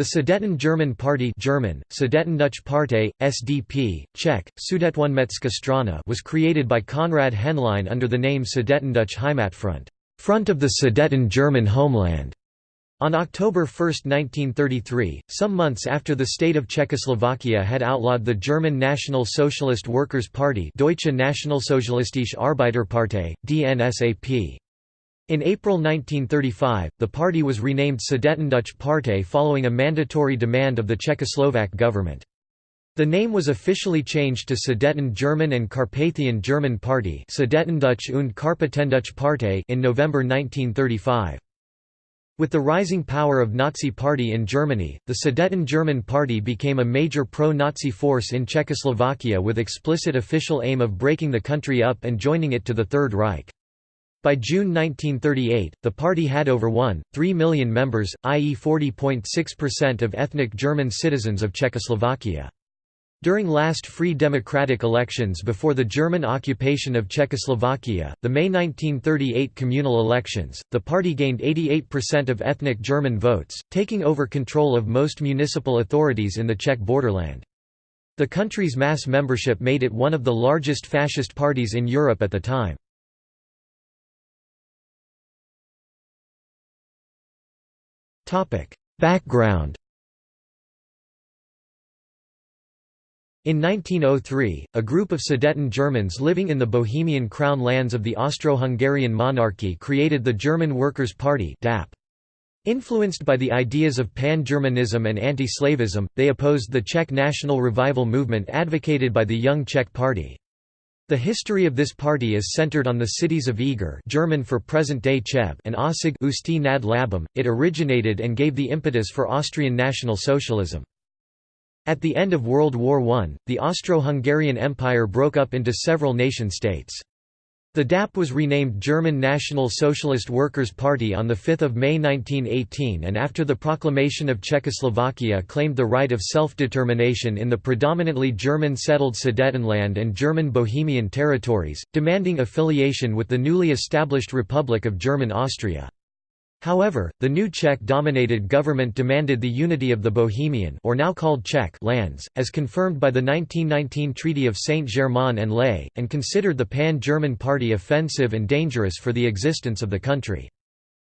The Sudeten-German Party German, Sudetendeutsche Partei, SDP, Czech, Sudetoněmecká Strana was created by Konrad Henlein under the name Sudetendeutsche Heimatfront Front of the Sudeten German Homeland. On October 1, 1933, some months after the state of Czechoslovakia had outlawed the German National Socialist Workers' Party Deutsche Nationalsozialistische Arbeiterpartei, DNSAP. In April 1935, the party was renamed Sudetendeutsche Partei following a mandatory demand of the Czechoslovak government. The name was officially changed to Sudeten German and Carpathian German Party Sudetendeutsche und Karpatendeutsche Partei in November 1935. With the rising power of Nazi Party in Germany, the Sudeten German Party became a major pro-Nazi force in Czechoslovakia with explicit official aim of breaking the country up and joining it to the Third Reich. By June 1938, the party had over 1.3 million members, i.e. 40.6% of ethnic German citizens of Czechoslovakia. During last free democratic elections before the German occupation of Czechoslovakia, the May 1938 communal elections, the party gained 88% of ethnic German votes, taking over control of most municipal authorities in the Czech borderland. The country's mass membership made it one of the largest fascist parties in Europe at the time. Background In 1903, a group of Sudeten Germans living in the Bohemian crown lands of the Austro-Hungarian monarchy created the German Workers' Party DAP. Influenced by the ideas of pan-Germanism and anti-slavism, they opposed the Czech national revival movement advocated by the Young Czech Party. The history of this party is centered on the cities of Eger German for present-day Cheb and Aussig Usti nad Labem. It originated and gave the impetus for Austrian National Socialism. At the end of World War I, the Austro-Hungarian Empire broke up into several nation-states. The DAP was renamed German National Socialist Workers' Party on 5 May 1918 and after the proclamation of Czechoslovakia claimed the right of self-determination in the predominantly German-settled Sudetenland and German Bohemian territories, demanding affiliation with the newly established Republic of German Austria. However, the new Czech-dominated government demanded the unity of the Bohemian or now called Czech lands, as confirmed by the 1919 Treaty of Saint-Germain-en-Laye, and considered the Pan-German Party offensive and dangerous for the existence of the country.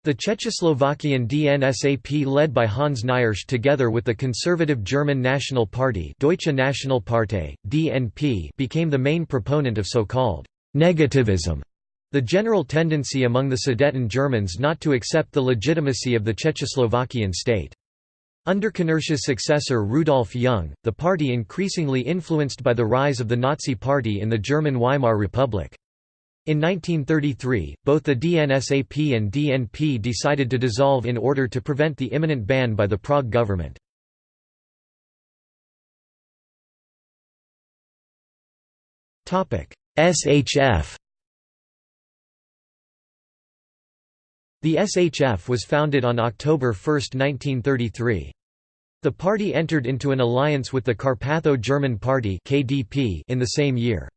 The Czechoslovakian DNSAP led by Hans Knirsch together with the conservative German National Party Deutsche Nationalpartei, DNP became the main proponent of so-called «negativism» The general tendency among the Sudeten Germans not to accept the legitimacy of the Czechoslovakian state. Under Knirsch's successor Rudolf Jung, the party increasingly influenced by the rise of the Nazi Party in the German Weimar Republic. In 1933, both the DNSAP and DNP decided to dissolve in order to prevent the imminent ban by the Prague government. SHF The SHF was founded on October 1, 1933. The party entered into an alliance with the Carpatho-German Party (KDP) in the same year.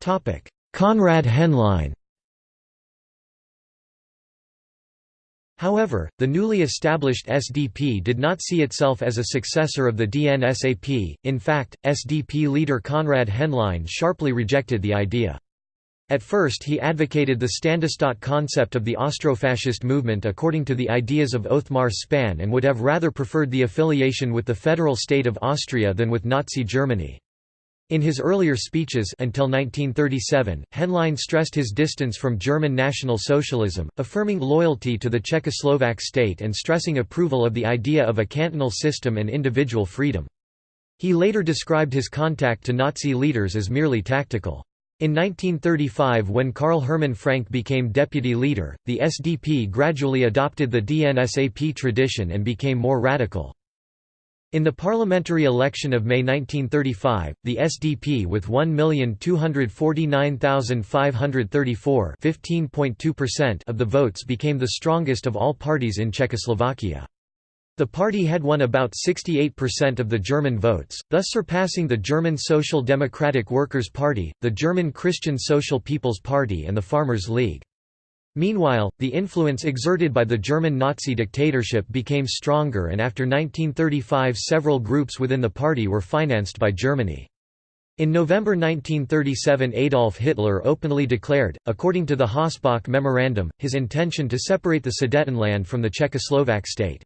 Topic: Konrad Henlein However, the newly established SDP did not see itself as a successor of the DNSAP, in fact, SDP leader Konrad Henlein sharply rejected the idea. At first he advocated the Ständestaat concept of the Austrofascist movement according to the ideas of Othmar Spann and would have rather preferred the affiliation with the federal state of Austria than with Nazi Germany. In his earlier speeches until 1937, Henlein stressed his distance from German National Socialism, affirming loyalty to the Czechoslovak state and stressing approval of the idea of a cantonal system and individual freedom. He later described his contact to Nazi leaders as merely tactical. In 1935 when Karl Hermann Frank became deputy leader, the SDP gradually adopted the DNSAP tradition and became more radical. In the parliamentary election of May 1935, the SDP with 1,249,534 of the votes became the strongest of all parties in Czechoslovakia. The party had won about 68% of the German votes, thus surpassing the German Social Democratic Workers' Party, the German Christian Social People's Party and the Farmers' League. Meanwhile, the influence exerted by the German Nazi dictatorship became stronger and after 1935 several groups within the party were financed by Germany. In November 1937 Adolf Hitler openly declared, according to the Hossbach Memorandum, his intention to separate the Sudetenland from the Czechoslovak state.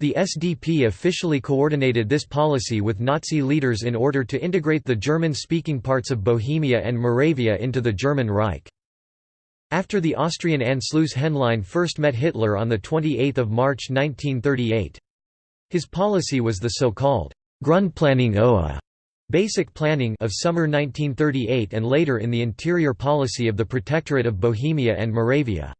The SDP officially coordinated this policy with Nazi leaders in order to integrate the German-speaking parts of Bohemia and Moravia into the German Reich. After the Austrian Anschluss Henlein first met Hitler on 28 March 1938. His policy was the so-called Grundplanung OA Basic Planning of summer 1938 and later in the interior policy of the Protectorate of Bohemia and Moravia.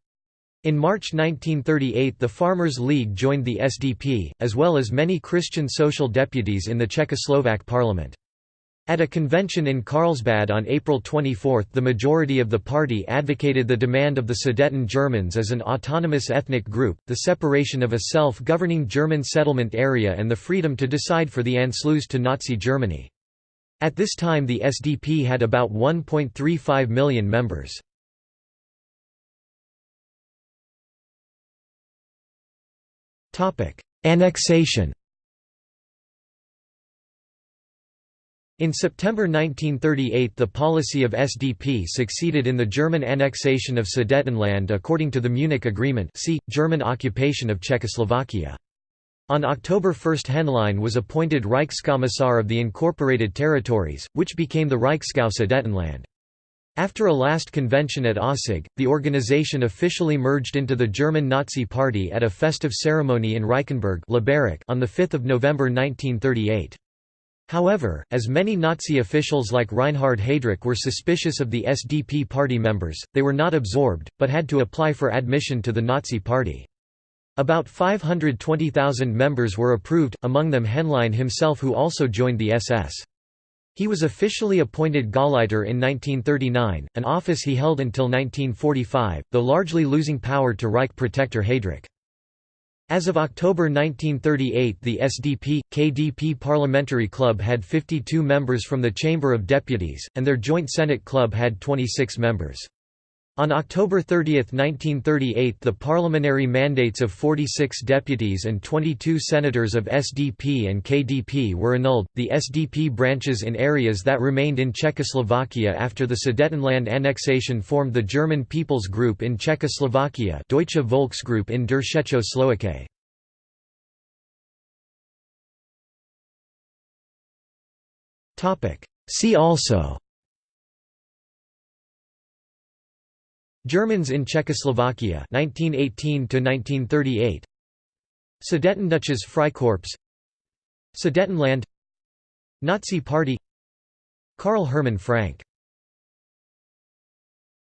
In March 1938 the Farmers' League joined the SDP, as well as many Christian social deputies in the Czechoslovak parliament. At a convention in Carlsbad on April 24 the majority of the party advocated the demand of the Sudeten Germans as an autonomous ethnic group, the separation of a self-governing German settlement area and the freedom to decide for the Anschluss to Nazi Germany. At this time the SDP had about 1.35 million members. Annexation In September 1938 the policy of SDP succeeded in the German annexation of Sudetenland according to the Munich Agreement see, German occupation of Czechoslovakia. On October 1 Henlein was appointed Reichskommissar of the Incorporated Territories, which became the Reichsgau Sudetenland. After a last convention at Aussig, the organization officially merged into the German Nazi Party at a festive ceremony in Reichenberg on 5 November 1938. However, as many Nazi officials like Reinhard Heydrich were suspicious of the SDP party members, they were not absorbed, but had to apply for admission to the Nazi Party. About 520,000 members were approved, among them Henlein himself who also joined the SS. He was officially appointed Gauleiter in 1939, an office he held until 1945, though largely losing power to Reich protector Heydrich. As of October 1938 the SDP, KDP Parliamentary Club had 52 members from the Chamber of Deputies, and their Joint Senate Club had 26 members. On October 30, 1938 the parliamentary mandates of 46 deputies and 22 senators of SDP and KDP were annulled. The SDP branches in areas that remained in Czechoslovakia after the Sudetenland annexation formed the German People's Group in Czechoslovakia Deutsche Volksgruppe in der Tschecho-Slowakei. See also Germans in Czechoslovakia 1918 to 1938 Sudetendeutsches Freikorps. Sudetenland. Nazi Party. Karl Hermann Frank